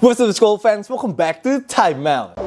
What's up, school fans? Welcome back to Time Out.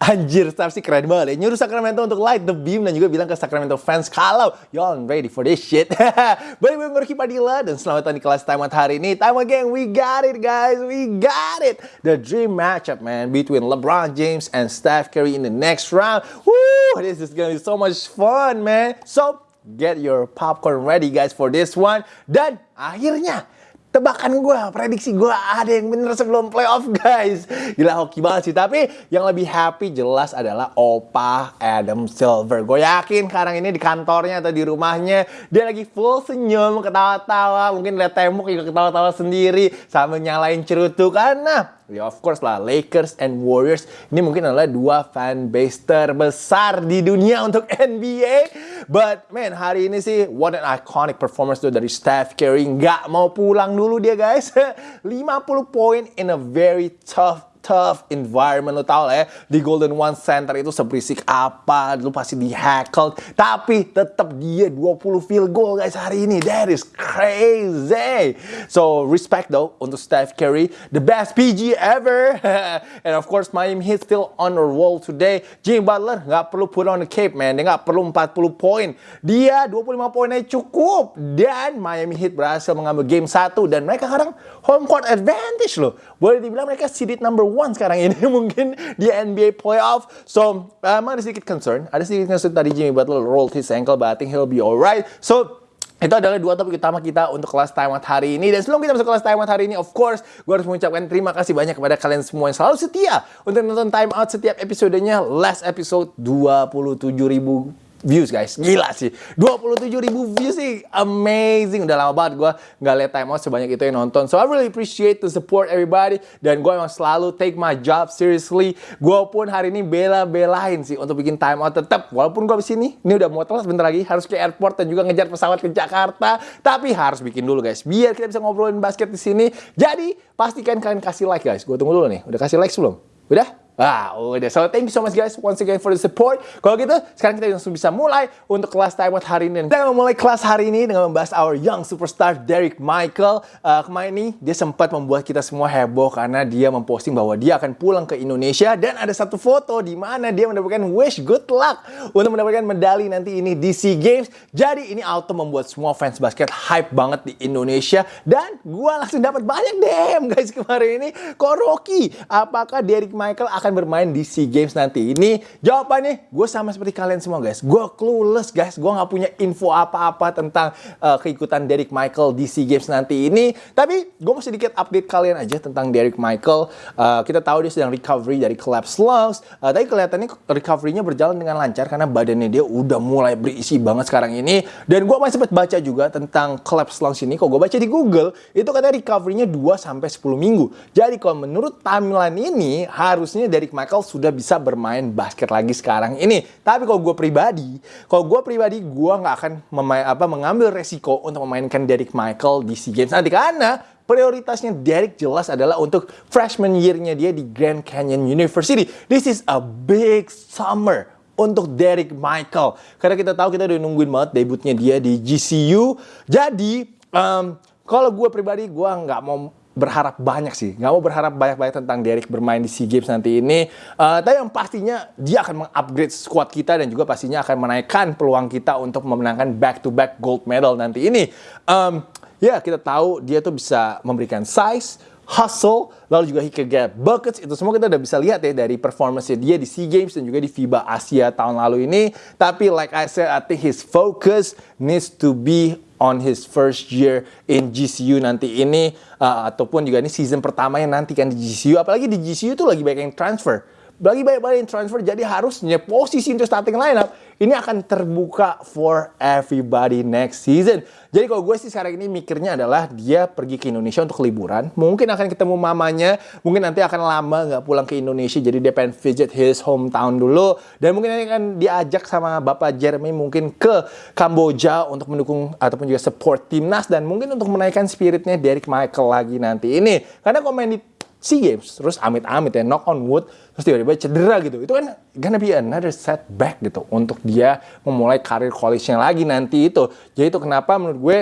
Anjir, Steph sih keren banget ya. Nyuruh Sacramento untuk light the beam dan juga bilang ke Sacramento fans kalau y'all ready for this shit. Balik gue Ricky Padilla dan selamat datang di kelas Time Out hari ini. Time again, we got it guys, we got it. The dream matchup man between LeBron James and Steph Curry in the next round. Woo, this is gonna be so much fun man. So, get your popcorn ready guys for this one. Dan akhirnya tebakan gue, prediksi gue ada yang bener sebelum playoff guys. Gila hoki banget sih. Tapi yang lebih happy jelas adalah Opa Adam Silver. Gue yakin sekarang ini di kantornya atau di rumahnya dia lagi full senyum, ketawa-tawa. Mungkin lihat tembok juga ketawa-tawa sendiri sambil nyalain cerutu karena Ya of course lah, Lakers and Warriors ini mungkin adalah dua fan base terbesar di dunia untuk NBA. But man, hari ini sih what an iconic performance tuh dari Steph Curry. Nggak mau pulang dulu dia guys. 50 poin in a very tough tough environment lo tau lah ya. Di Golden One Center itu seberisik apa lu pasti di hackle tapi tetap dia 20 field goal guys hari ini. That is crazy. So respect though untuk Steph Curry. The best PG ever. And of course Miami Heat still on the roll today. Jimmy Butler nggak perlu put on the cape man. Dia nggak perlu 40 poin. Dia 25 poinnya cukup. Dan Miami Heat berhasil mengambil game 1 dan mereka sekarang home court advantage loh. Boleh dibilang mereka seeded number one sekarang ini mungkin di NBA playoff. So, emang ada sedikit concern. Ada sedikit concern tadi Jimmy Butler rolled his ankle, but I think he'll be alright. So, itu adalah dua topik utama kita untuk kelas out hari ini. Dan sebelum kita masuk kelas out hari ini, of course, gue harus mengucapkan terima kasih banyak kepada kalian semua yang selalu setia untuk nonton time out setiap episodenya. Last episode 27 ribu views guys. Gila sih. 27 ribu views sih. Amazing. Udah lama banget gue nggak lihat time out sebanyak itu yang nonton. So I really appreciate the support everybody. Dan gue emang selalu take my job seriously. Gue pun hari ini bela-belain sih untuk bikin time out tetap walaupun gue sini ini udah mau telat bentar lagi. Harus ke airport dan juga ngejar pesawat ke Jakarta. Tapi harus bikin dulu guys. Biar kita bisa ngobrolin basket di sini. Jadi pastikan kalian kasih like guys. Gue tunggu dulu nih. Udah kasih like sebelum? Udah Ah, udah. So, thank you so much guys once again for the support. Kalau gitu, sekarang kita langsung bisa mulai untuk kelas time out hari ini. Kita memulai kelas hari ini dengan membahas our young superstar Derek Michael. Uh, kemarin ini dia sempat membuat kita semua heboh karena dia memposting bahwa dia akan pulang ke Indonesia dan ada satu foto di mana dia mendapatkan wish good luck untuk mendapatkan medali nanti ini di SEA Games. Jadi ini auto membuat semua fans basket hype banget di Indonesia dan gua langsung dapat banyak DM guys kemarin ini. Kok Rocky, apakah Derek Michael akan akan bermain di SEA Games nanti? Ini jawabannya gue sama seperti kalian semua guys. Gue clueless guys. Gue nggak punya info apa-apa tentang uh, keikutan Derek Michael di SEA Games nanti ini. Tapi gue mau sedikit update kalian aja tentang Derek Michael. Uh, kita tahu dia sedang recovery dari collapse lungs. Uh, tapi kelihatannya recovery-nya berjalan dengan lancar karena badannya dia udah mulai berisi banget sekarang ini. Dan gue masih sempat baca juga tentang collapse lungs ini. Kok gue baca di Google, itu katanya recovery-nya 2 sampai 10 minggu. Jadi kalau menurut timeline ini harusnya Derek Michael sudah bisa bermain basket lagi sekarang ini. Tapi kalau gue pribadi, kalau gue pribadi gue nggak akan memain, apa, mengambil resiko untuk memainkan Derek Michael di SEA Games nanti karena prioritasnya Derek jelas adalah untuk freshman year-nya dia di Grand Canyon University. This is a big summer untuk Derek Michael. Karena kita tahu kita udah nungguin banget debutnya dia di GCU. Jadi, um, kalau gue pribadi, gue nggak mau berharap banyak sih. Nggak mau berharap banyak-banyak tentang Derek bermain di SEA Games nanti ini. Uh, tapi yang pastinya dia akan mengupgrade squad kita dan juga pastinya akan menaikkan peluang kita untuk memenangkan back-to-back gold medal nanti ini. Um, ya, kita tahu dia tuh bisa memberikan size, hustle, lalu juga he can get buckets, itu semua kita udah bisa lihat ya dari performance dia di SEA Games dan juga di FIBA Asia tahun lalu ini. Tapi like I said, I think his focus needs to be on his first year in GCU nanti ini uh, ataupun juga ini season pertamanya nanti kan di GCU apalagi di GCU tuh lagi banyak yang transfer bagi banyak-banyak transfer, jadi harusnya posisi untuk starting lineup ini akan terbuka for everybody next season. Jadi kalau gue sih sekarang ini mikirnya adalah dia pergi ke Indonesia untuk liburan. Mungkin akan ketemu mamanya, mungkin nanti akan lama nggak pulang ke Indonesia. Jadi dia pengen visit his hometown dulu. Dan mungkin nanti akan diajak sama Bapak Jeremy mungkin ke Kamboja untuk mendukung ataupun juga support timnas. Dan mungkin untuk menaikkan spiritnya Derek Michael lagi nanti ini. Karena komen di SEA Games, terus amit-amit ya, knock on wood, terus tiba-tiba cedera gitu. Itu kan gonna be another setback gitu untuk dia memulai karir college-nya lagi nanti itu. Jadi itu kenapa menurut gue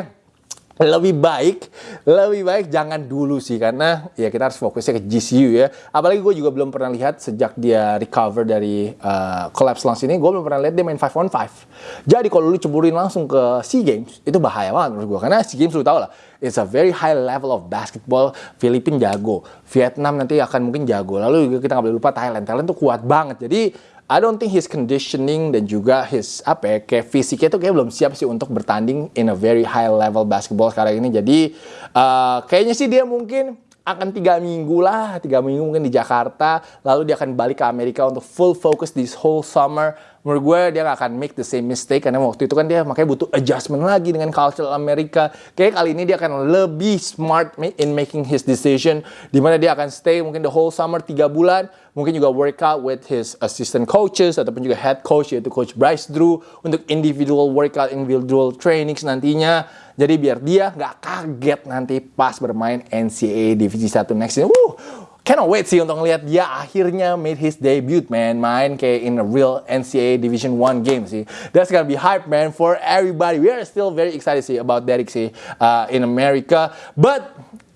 lebih baik, lebih baik jangan dulu sih karena ya kita harus fokusnya ke GCU ya. Apalagi gue juga belum pernah lihat sejak dia recover dari uh, collapse lungs ini, gue belum pernah lihat dia main 5 on 5. Jadi kalau lu ceburin langsung ke SEA Games, itu bahaya banget menurut gue karena SEA Games lu tau lah, it's a very high level of basketball. Filipina jago, Vietnam nanti akan mungkin jago. Lalu kita nggak boleh lupa Thailand, Thailand tuh kuat banget. Jadi I don't think his conditioning dan juga his apa ya kayak fisiknya tuh kayak belum siap sih untuk bertanding in a very high level basketball sekarang ini. Jadi uh, kayaknya sih dia mungkin akan tiga minggu lah, tiga minggu mungkin di Jakarta, lalu dia akan balik ke Amerika untuk full focus this whole summer menurut gue dia gak akan make the same mistake karena waktu itu kan dia makanya butuh adjustment lagi dengan culture Amerika. Kayak kali ini dia akan lebih smart in making his decision di mana dia akan stay mungkin the whole summer tiga bulan mungkin juga workout with his assistant coaches ataupun juga head coach yaitu coach Bryce Drew untuk individual workout individual trainings nantinya jadi biar dia nggak kaget nanti pas bermain NCAA Divisi 1 next season. Woo, cannot wait sih untuk ngeliat dia akhirnya made his debut man. Main kayak in a real NCAA Division 1 game sih. That's gonna be hype man for everybody. We are still very excited sih about Derek sih uh, in America. But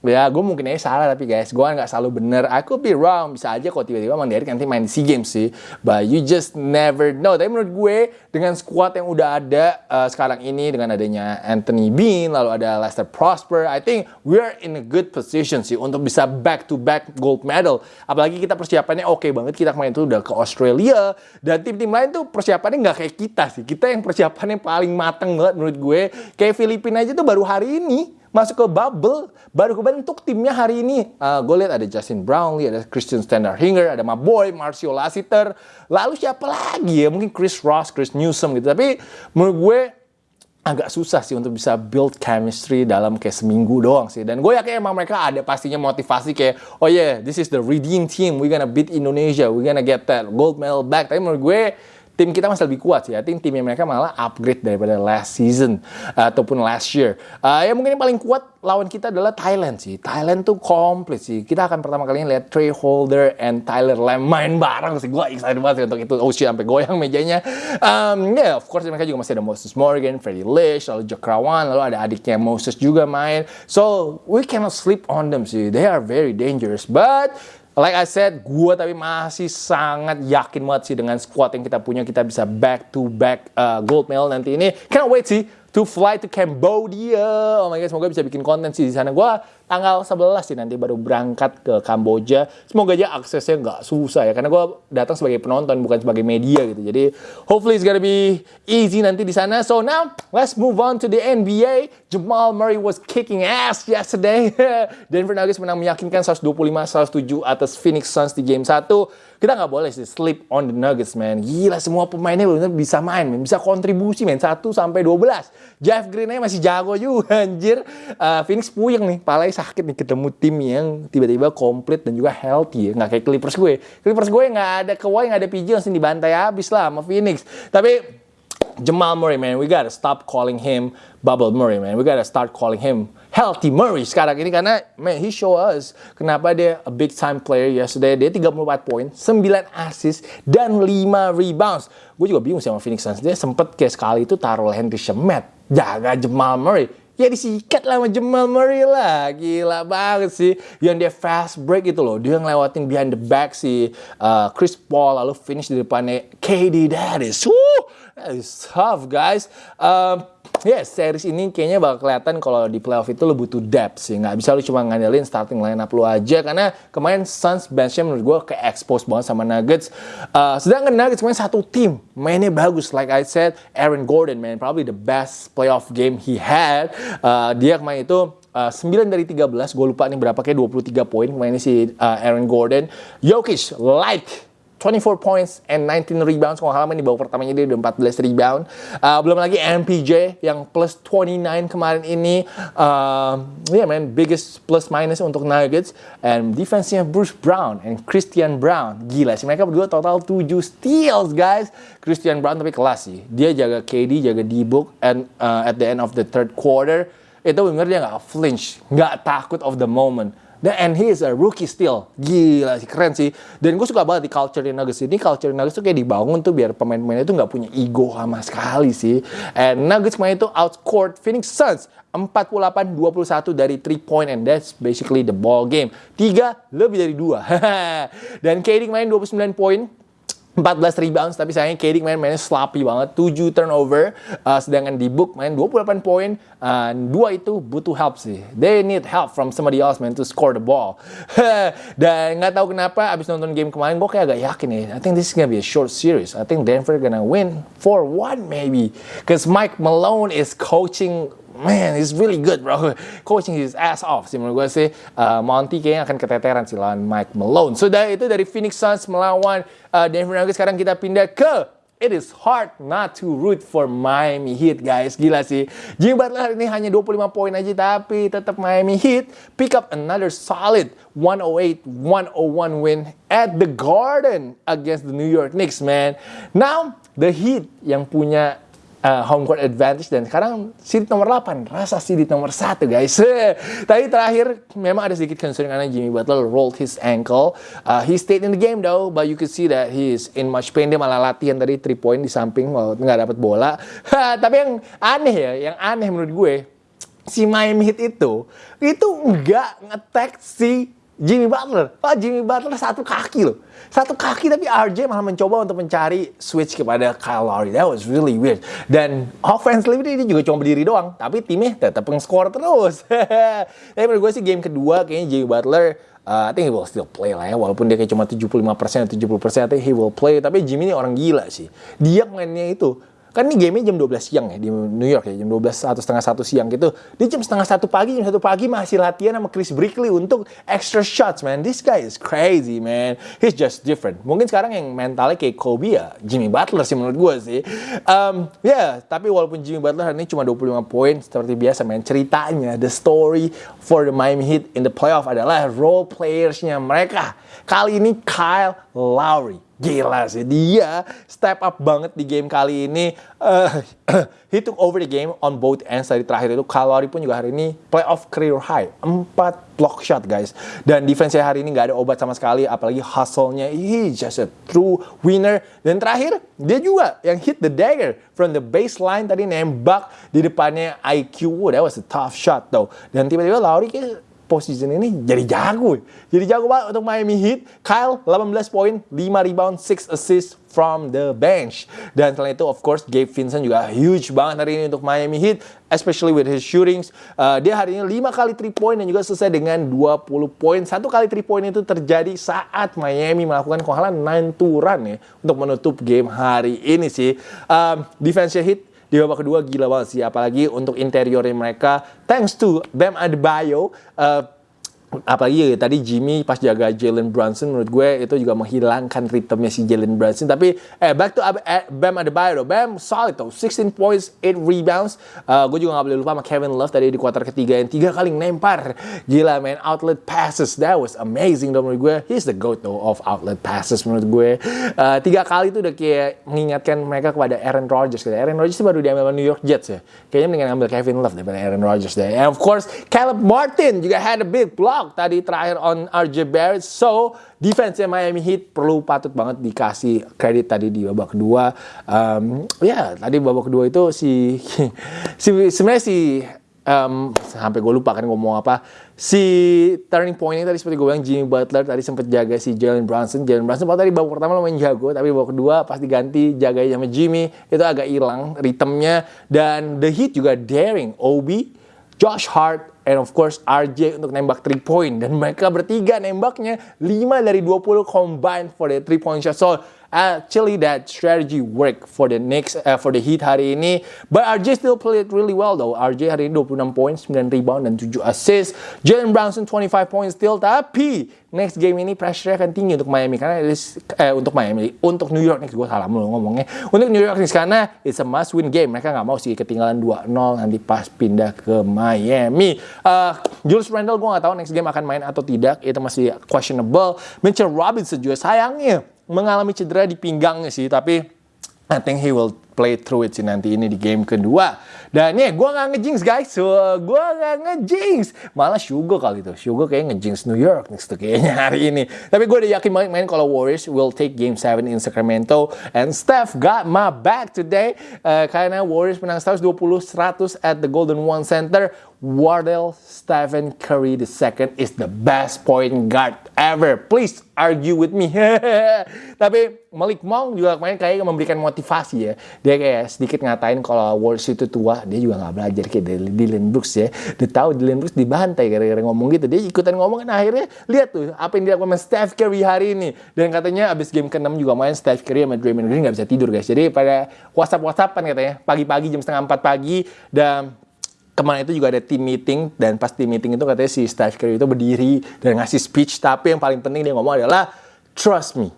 ya gue mungkin aja salah tapi guys gue nggak selalu bener. I could be wrong bisa aja kok tiba-tiba Mang Derek nanti main SEA Games sih. But you just never know. Tapi menurut gue dengan squad yang udah ada uh, sekarang ini dengan adanya Anthony Bean lalu ada Lester Prosper I think we are in a good position sih untuk bisa back to back gold medal. Apalagi kita persiapannya oke okay banget kita kemarin itu udah ke Australia dan tim-tim lain tuh persiapannya nggak kayak kita sih. Kita yang persiapannya paling mateng banget menurut gue. Kayak Filipina aja tuh baru hari ini masuk ke bubble baru kebentuk timnya hari ini. Uh, gue lihat ada Justin Brownlee ada Christian Standard-Hinger ada my boy Marcio Lassiter lalu siapa lagi ya? Mungkin Chris Ross Chris Newsom gitu. Tapi menurut gue agak susah sih untuk bisa build chemistry dalam kayak seminggu doang sih. Dan gue yakin emang mereka ada pastinya motivasi kayak, oh yeah, this is the redeem team, we gonna beat Indonesia, we gonna get that gold medal back. Tapi menurut gue tim kita masih lebih kuat sih. I think timnya mereka malah upgrade daripada last season uh, ataupun last year. Uh, ya mungkin yang paling kuat lawan kita adalah Thailand sih. Thailand tuh komplit sih. Kita akan pertama kali lihat Trey Holder and Tyler Lam main bareng sih. Gue excited banget sih untuk itu. Oh shit, sampai goyang mejanya. Um, ya yeah, of course mereka juga masih ada Moses Morgan, Freddie Lish, lalu Jakrawan, lalu ada adiknya Moses juga main. So we cannot sleep on them sih. They are very dangerous. But Like I said, gue tapi masih sangat yakin banget sih dengan squad yang kita punya kita bisa back to back uh, gold medal nanti ini. Can't wait sih to fly to Cambodia. Oh my god, semoga bisa bikin konten sih di sana. Gua tanggal 11 sih nanti baru berangkat ke Kamboja. Semoga aja aksesnya nggak susah ya, karena gua datang sebagai penonton bukan sebagai media gitu. Jadi hopefully it's gonna be easy nanti di sana. So now let's move on to the NBA. Jamal Murray was kicking ass yesterday. Denver Nuggets menang meyakinkan 125-107 atas Phoenix Suns di game 1 kita nggak boleh sih sleep on the Nuggets, man. Gila, semua pemainnya benar bisa main, man. Bisa kontribusi, man. 1 sampai 12. Jeff Green aja masih jago juga, anjir. Uh, Phoenix puyeng nih, palai sakit nih ketemu tim yang tiba-tiba komplit dan juga healthy ya. Nggak kayak Clippers gue. Clippers gue nggak ada Kawhi, nggak ada PG, langsung dibantai habis lah sama Phoenix. Tapi Jamal Murray, man, we gotta stop calling him Bubble Murray, man. We gotta start calling him Healthy Murray sekarang ini karena man he show us kenapa dia a big time player yesterday. Dia 34 poin 9 assist dan 5 rebounds. Gue juga bingung sama Phoenix Suns. Dia sempet kayak sekali itu taruh Henry Shemet jaga Jamal Murray ya disikat lah sama Jamal Murray lah. Gila banget sih. Yang dia fast break itu loh. Dia ngelewatin behind the back si uh, Chris Paul lalu finish di depannya KD that is woo! That is tough guys. Um, Yes, series ini kayaknya bakal kelihatan kalau di playoff itu lo butuh depth sih. Nggak bisa lu cuma ngandelin starting lineup lu aja. Karena kemarin Suns benchnya menurut gue ke expose banget sama Nuggets. Uh, sedangkan Nuggets kemarin satu tim. Mainnya bagus. Like I said, Aaron Gordon, man. Probably the best playoff game he had. Uh, dia kemarin itu Uh, 9 dari 13, gue lupa nih berapa kayak 23 poin kemarin si uh, Aaron Gordon. Jokic, light 24 points and 19 rebounds. Kalau halaman di babak pertamanya dia udah 14 rebound. Uh, belum lagi MPJ yang plus 29 kemarin ini. Uh, yeah man, biggest plus minus untuk Nuggets. And defense-nya Bruce Brown and Christian Brown. Gila sih, mereka berdua total 7 steals guys. Christian Brown tapi kelas sih. Dia jaga KD, jaga D-Book, and uh, at the end of the third quarter, itu bener dia nggak flinch, nggak takut of the moment. Dan and he is a rookie still. Gila sih, keren sih. Dan gue suka banget di culture di Nuggets ini. Culture di Nuggets tuh kayak dibangun tuh biar pemain-pemainnya itu nggak punya ego sama sekali sih. And Nuggets kemarin itu outscored Phoenix Suns 48-21 dari 3 point and that's basically the ball game. 3 lebih dari 2. Dan KD kemarin 29 poin, 14 rebounds tapi sayangnya KD main mainnya sloppy banget. 7 turnover uh, sedangkan di book main 28 poin uh, dua itu butuh help sih. They need help from somebody else man to score the ball. Dan nggak tahu kenapa abis nonton game kemarin gue kayak agak yakin nih I think this is gonna be a short series. I think Denver gonna win 4-1 maybe. Cause Mike Malone is coaching man, he's really good bro. Coaching his ass off sih menurut gue sih. Uh, Monty kayaknya akan keteteran sih lawan Mike Malone. So dari itu dari Phoenix Suns melawan uh, Denver Nuggets. Sekarang kita pindah ke It is hard not to root for Miami Heat guys. Gila sih. Jimmy Butler hari ini hanya 25 poin aja tapi tetap Miami Heat pick up another solid 108-101 win at the Garden against the New York Knicks man. Now, the Heat yang punya uh, home court advantage dan sekarang seed nomor 8 rasa seed nomor 1 guys. Tapi terakhir memang ada sedikit concern karena Jimmy Butler rolled his ankle. Uh, he stayed in the game though but you could see that he is in much pain. Dia malah latihan tadi 3 point di samping kalau nggak dapat bola. Tapi yang aneh ya yang aneh menurut gue si Miami Heat itu itu nggak ngetek si Jimmy Butler. Pak Jimmy Butler satu kaki loh. Satu kaki tapi RJ malah mencoba untuk mencari switch kepada Kyle Lowry. That was really weird. Dan offensively dia juga cuma berdiri doang. Tapi timnya tetap nge-score terus. tapi menurut gue sih game kedua kayaknya Jimmy Butler uh, I think he will still play lah ya. Walaupun dia kayak cuma 75% atau 70% I think he will play. Tapi Jimmy ini orang gila sih. Dia mainnya itu kan ini game jam 12 siang ya di New York ya jam 12 atau setengah satu siang gitu. Dia jam setengah satu pagi jam satu pagi masih latihan sama Chris Brickley untuk extra shots man. This guy is crazy man. He's just different. Mungkin sekarang yang mentalnya kayak Kobe ya Jimmy Butler sih menurut gue sih. Um, ya yeah, tapi walaupun Jimmy Butler hari ini cuma 25 poin seperti biasa man ceritanya the story for the Miami Heat in the playoff adalah role playersnya mereka. Kali ini Kyle Lowry Gila sih, dia step up banget di game kali ini. Uh, he took over the game on both ends dari terakhir itu. Kalori pun juga hari ini playoff career high. 4 block shot guys. Dan defense hari ini nggak ada obat sama sekali. Apalagi hustle-nya. He just a true winner. Dan terakhir, dia juga yang hit the dagger from the baseline tadi nembak di depannya IQ. That was a tough shot though. Dan tiba-tiba Lowry kayak postseason ini jadi jago. Jadi jago banget untuk Miami Heat. Kyle 18 poin, 5 rebound, 6 assist from the bench. Dan selain itu of course Gabe Vincent juga huge banget hari ini untuk Miami Heat, especially with his shootings. Uh, dia hari ini 5 kali 3 point dan juga selesai dengan 20 poin. Satu kali 3 point itu terjadi saat Miami melakukan kehalalan 9 turan ya untuk menutup game hari ini sih. Um, defense Heat di babak kedua gila banget sih apalagi untuk interiornya mereka. Thanks to Bam Adebayo uh, apalagi ya, tadi Jimmy pas jaga Jalen Brunson menurut gue itu juga menghilangkan ritmenya si Jalen Brunson. Tapi eh back to eh, Bam Adebayo Bam solid tuh 16 points 8 rebounds. Uh, gue juga gak boleh lupa sama Kevin Love tadi di kuarter ketiga yang tiga kali nempar gila man. Outlet passes. That was amazing dong menurut gue. He's the goat though of outlet passes menurut gue. Uh, tiga kali itu udah kayak mengingatkan mereka kepada Aaron Rodgers gitu. Aaron Rodgers itu baru diambil sama New York Jets ya. Kayaknya mendingan ambil Kevin Love daripada Aaron Rodgers deh. And of course Caleb Martin juga had a big block tadi terakhir on RJ Barrett. So, defense Miami Heat perlu patut banget dikasih kredit tadi di babak kedua. Um, ya, tadi babak kedua itu si, si sebenarnya si um, sampai gue lupa kan ngomong apa. Si turning point ini tadi seperti gue bilang Jimmy Butler tadi sempat jaga si Jalen Brunson. Jalen Brunson pada tadi babak pertama lumayan jago, tapi babak kedua pas diganti jaga sama Jimmy itu agak hilang ritmenya dan the Heat juga daring Obi, Josh Hart and of course RJ untuk nembak 3 point. Dan mereka bertiga nembaknya 5 dari 20 combined for the 3 point shot. So actually that strategy work for the next uh, for the Heat hari ini. But RJ still played really well though. RJ hari ini 26 poin, 9 rebound dan 7 assist. Jalen Brunson 25 points still. Tapi next game ini pressure akan tinggi untuk Miami karena is, eh, untuk Miami untuk New York Knicks. Gue salah mulu ngomongnya. Untuk New York Knicks karena it's a must win game. Mereka nggak mau sih ketinggalan 2-0 nanti pas pindah ke Miami. Uh, Julius Randle gue nggak tahu next game akan main atau tidak. Itu masih questionable. Mitchell Robinson juga sayangnya mengalami cedera di pinggangnya sih tapi I think he will play through it sih nanti ini di game kedua. Dan ya, gue nggak ngejinx guys. So, gue nggak ngejinx. Malah Sugar kali itu. Sugar kayak ngejinx New York next tuh kayaknya hari ini. Tapi gue udah yakin banget main kalau Warriors will take game 7 in Sacramento. And Steph got my back today. Uh, karena Warriors menang 120-100 at the Golden One Center. Wardell Stephen Curry II is the best point guard ever. Please argue with me. Tapi Malik Monk juga kemarin kayak memberikan motivasi ya. Dia kayak sedikit ngatain kalau Warriors itu tua. Dia juga nggak belajar kayak Dylan Brooks ya. Dia tahu Dylan Brooks dibantai gara-gara ngomong gitu. Dia ikutan ngomong kan akhirnya lihat tuh apa yang dilakukan Steph Curry hari ini. Dan katanya abis game ke-6 juga main Steph Curry sama Draymond Green nggak bisa tidur guys. Jadi pada WhatsApp-WhatsAppan katanya pagi-pagi jam setengah 4 pagi dan kemarin itu juga ada team meeting dan pas team meeting itu katanya si Steph Curry itu berdiri dan ngasih speech tapi yang paling penting dia ngomong adalah trust me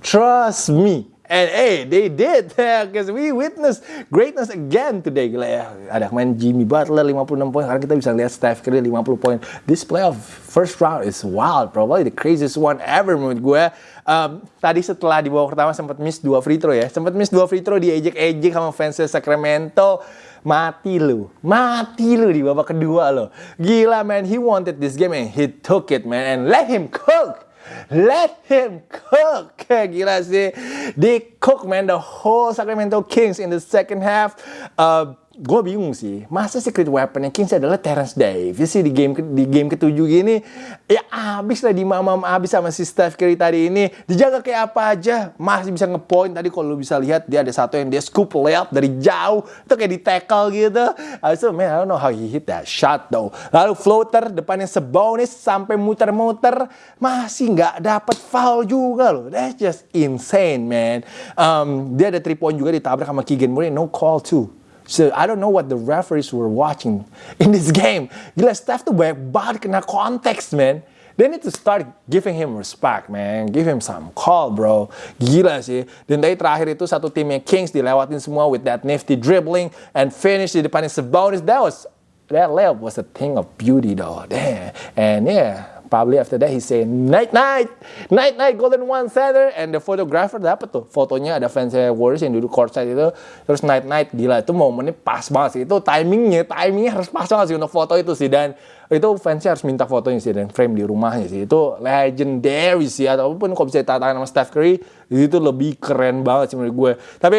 trust me and hey they did because we witnessed greatness again today. Gila ya ada main Jimmy Butler 56 poin. Sekarang kita bisa lihat Steph Curry 50 poin. This playoff first round is wild probably the craziest one ever menurut gue. Um, tadi setelah di babak pertama sempat miss dua free throw ya. Sempat miss dua free throw diejek-ejek sama fans Sacramento. Mati lu mati lu di babak kedua lo. Gila man he wanted this game and he took it man and let him cook Let him cook. Gila sih. They cook man the whole Sacramento Kings in the second half. Uh, gue bingung sih, masa secret weaponnya Kings adalah Terence Davis sih di game di game ketujuh gini, ya abis lah di mamam abis sama si Steph Curry tadi ini, dijaga kayak apa aja, masih bisa ngepoint tadi kalau lu bisa lihat dia ada satu yang dia scoop layup dari jauh, itu kayak di tackle gitu, abis itu man I don't know how he hit that shot though, lalu floater depannya sebonis sampai muter-muter, masih nggak dapat foul juga loh, that's just insane man, um, dia ada three point juga ditabrak sama Keegan Murray, no call too. So I don't know what the referees were watching in this game. Gila Steph tuh banyak banget kena konteks, man. They need to start giving him respect, man. Give him some call, bro. Gila sih. Dan tadi terakhir itu satu timnya Kings dilewatin semua with that nifty dribbling and finish di depannya Sabonis. That was that layup was a thing of beauty, though. Damn. And yeah, probably after that he say night night night night golden one center and the photographer dapat tuh? Fotonya ada fans Warriors yang duduk courtside itu terus night night gila. Itu momennya pas banget sih. Itu timingnya timingnya harus pas banget sih untuk foto itu sih. Dan itu fansnya harus minta fotonya sih dan frame di rumahnya sih. Itu legendary sih. Ataupun kalau bisa tangan sama Steph Curry itu lebih keren banget sih menurut gue. Tapi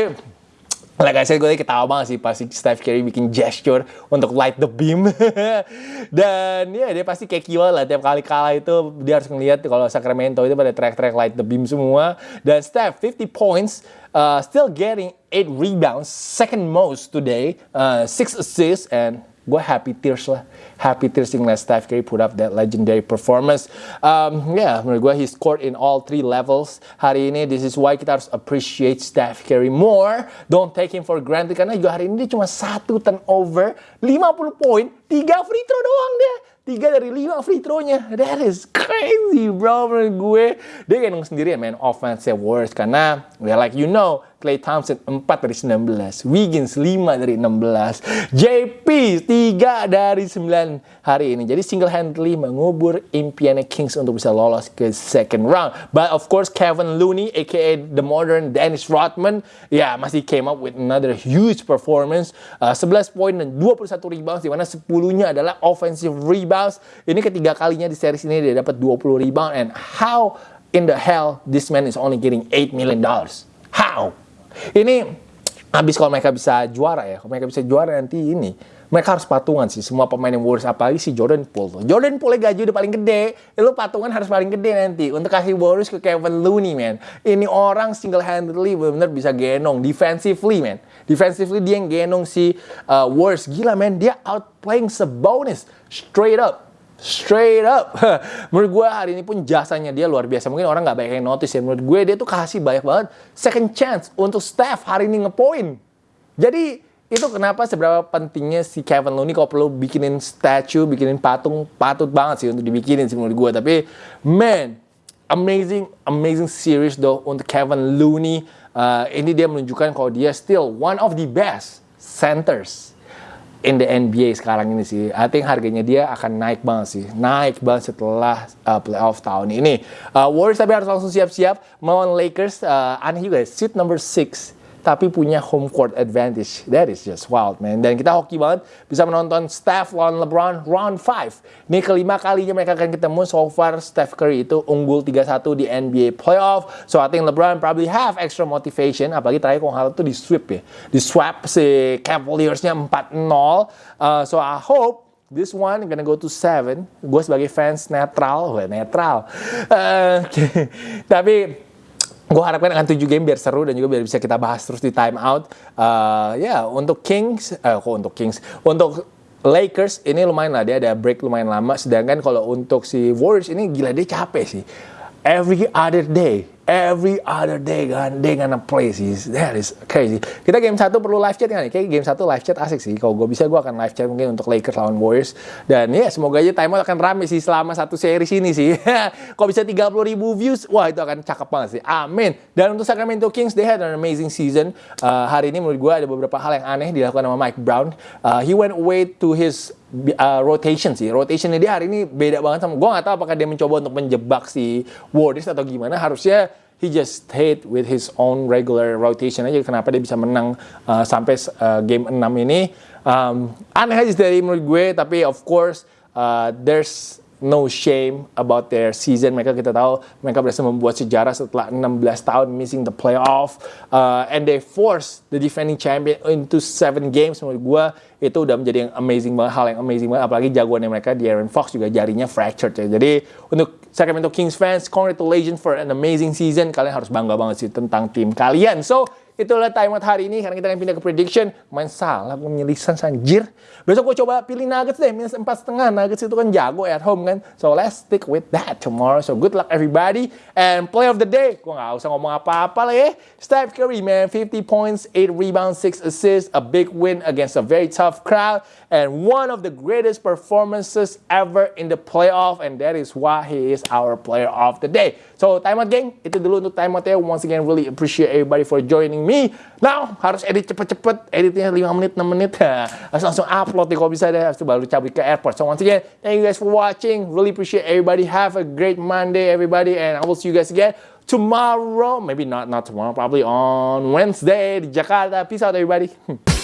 Like I said, gue ketawa banget sih pasti Steph Curry bikin gesture untuk light the beam. Dan ya dia pasti kayak kiwa lah tiap kali kalah itu dia harus ngeliat kalau Sacramento itu pada track-track light the beam semua. Dan Steph 50 points, uh, still getting 8 rebounds, second most today, uh, 6 assists and gue happy tears lah happy tears ngeliat Steph Curry put up that legendary performance um, ya yeah, menurut gue he scored in all three levels hari ini this is why kita harus appreciate Steph Curry more don't take him for granted karena juga hari ini dia cuma satu turnover 50 poin tiga free throw doang dia tiga dari lima free throw-nya. That is crazy, bro. Menurut gue, dia kayak sendirian main offense worst. Karena, like you know, Clay Thompson 4 dari 19, Wiggins 5 dari 16, JP 3 dari 9 hari ini. Jadi single handedly mengubur impiannya Kings untuk bisa lolos ke second round. But of course Kevin Looney aka the modern Dennis Rodman ya masih came up with another huge performance. Uh, 11 poin dan 21 rebounds di mana 10-nya adalah offensive rebounds. Ini ketiga kalinya di series ini dia dapat 20 rebound and how in the hell this man is only getting 8 million dollars? How? Ini habis kalau mereka bisa juara ya, kalau mereka bisa juara nanti ini, mereka harus patungan sih semua pemain yang Warriors apalagi si Jordan Poole tuh. Jordan Poole gaji udah paling gede, lu patungan harus paling gede nanti untuk kasih Warriors ke Kevin Looney man. Ini orang single handedly benar-benar bisa genong defensively man. Defensively dia yang genong si uh, Warriors gila man, dia outplaying Sabonis straight up. Straight up. menurut gue hari ini pun jasanya dia luar biasa. Mungkin orang nggak banyak yang notice ya. Menurut gue dia tuh kasih banyak banget second chance untuk Steph hari ini ngepoin. Jadi itu kenapa seberapa pentingnya si Kevin Looney kalau perlu bikinin statue, bikinin patung, patut banget sih untuk dibikinin sih menurut gue. Tapi man, amazing, amazing series though untuk Kevin Looney. Uh, ini dia menunjukkan kalau dia still one of the best centers in the NBA sekarang ini sih. I think harganya dia akan naik banget sih. Naik banget setelah uh, playoff tahun ini. Uh, Warriors tapi harus langsung siap-siap melawan Lakers. Uh, aneh juga, seat number 6 tapi punya home court advantage. That is just wild, man. Dan kita hoki banget bisa menonton Steph lawan LeBron round 5. Ini kelima kalinya mereka akan ketemu. So far, Steph Curry itu unggul 3-1 di NBA playoff. So I think LeBron probably have extra motivation. Apalagi terakhir kalau hal itu di sweep ya. Di swap si Cavaliers-nya 4-0. Uh, so I hope This one gonna go to seven. Gue sebagai fans netral, gue netral. Uh, tapi gue harapkan akan 7 game biar seru dan juga biar bisa kita bahas terus di time out. Uh, ya, yeah, untuk Kings, uh, kok untuk Kings, untuk Lakers ini lumayan lah dia ada break lumayan lama. Sedangkan kalau untuk si Warriors ini gila dia capek sih. Every other day every other day kan? They gonna play sih that is crazy. Kita game satu perlu live chat kan kayak game satu live chat asik sih. Kalau gue bisa gue akan live chat mungkin untuk Lakers lawan Warriors. Dan ya semoga aja time out akan rame sih selama satu series ini sih. Kalau bisa 30 ribu views wah itu akan cakep banget sih. Amin. Dan untuk Sacramento Kings they had an amazing season. Uh, hari ini menurut gue ada beberapa hal yang aneh dilakukan sama Mike Brown. Uh, he went away to his uh, rotation sih. Rotationnya dia hari ini beda banget sama gue nggak tahu apakah dia mencoba untuk menjebak si Warriors atau gimana. Harusnya he just stayed with his own regular rotation aja. Kenapa dia bisa menang uh, sampai uh, game 6 ini? Um, aneh aja dari menurut gue tapi of course uh, there's no shame about their season. Mereka kita tahu mereka berhasil membuat sejarah setelah 16 tahun missing the playoff uh, and they force the defending champion into seven games. Menurut gue itu udah menjadi yang amazing banget, hal yang amazing banget. Apalagi jagoannya mereka, Aaron Fox juga jarinya fractured ya. Jadi untuk Sacramento Kings fans, congratulations for an amazing season. Kalian harus bangga banget sih tentang tim kalian. So Itulah time out hari ini karena kita akan pindah ke prediction. Main salah, gue menyelisan sanjir. Besok gue coba pilih Nuggets deh, minus empat setengah. Nuggets itu kan jago at home kan. So let's stick with that tomorrow. So good luck everybody. And play of the day, gue gak usah ngomong apa-apa lah ya. Steph Curry man, 50 points, 8 rebounds, 6 assists. A big win against a very tough crowd. And one of the greatest performances ever in the playoff. And that is why he is our player of the day. So time out gang, itu dulu untuk time out ya. Once again, really appreciate everybody for joining me. Now, harus edit cepet-cepet. Editnya 5 menit, 6 menit. harus langsung upload nih kalau bisa deh. Habis itu baru cabut ke airport. So once again, thank you guys for watching. Really appreciate everybody. Have a great Monday, everybody. And I will see you guys again tomorrow. Maybe not not tomorrow. Probably on Wednesday di Jakarta. Peace out, everybody.